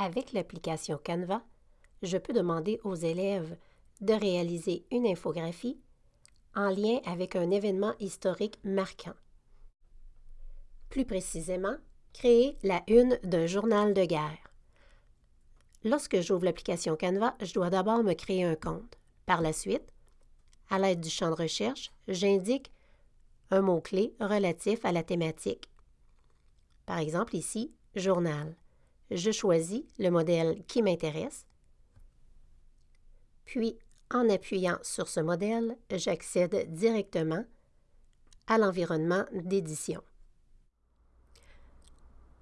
Avec l'application Canva, je peux demander aux élèves de réaliser une infographie en lien avec un événement historique marquant. Plus précisément, créer la une d'un journal de guerre. Lorsque j'ouvre l'application Canva, je dois d'abord me créer un compte. Par la suite, à l'aide du champ de recherche, j'indique un mot-clé relatif à la thématique. Par exemple ici, journal je choisis le modèle qui m'intéresse. Puis, en appuyant sur ce modèle, j'accède directement à l'environnement d'édition.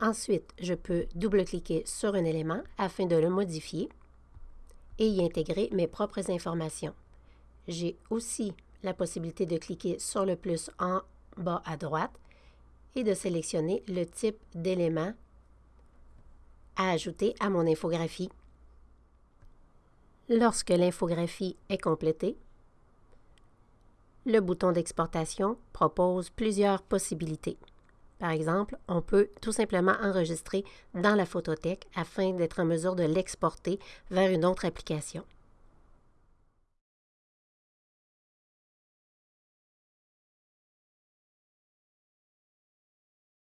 Ensuite, je peux double-cliquer sur un élément afin de le modifier et y intégrer mes propres informations. J'ai aussi la possibilité de cliquer sur le plus en bas à droite et de sélectionner le type d'élément à ajouter à mon infographie. Lorsque l'infographie est complétée, le bouton d'exportation propose plusieurs possibilités. Par exemple, on peut tout simplement enregistrer dans la photothèque afin d'être en mesure de l'exporter vers une autre application.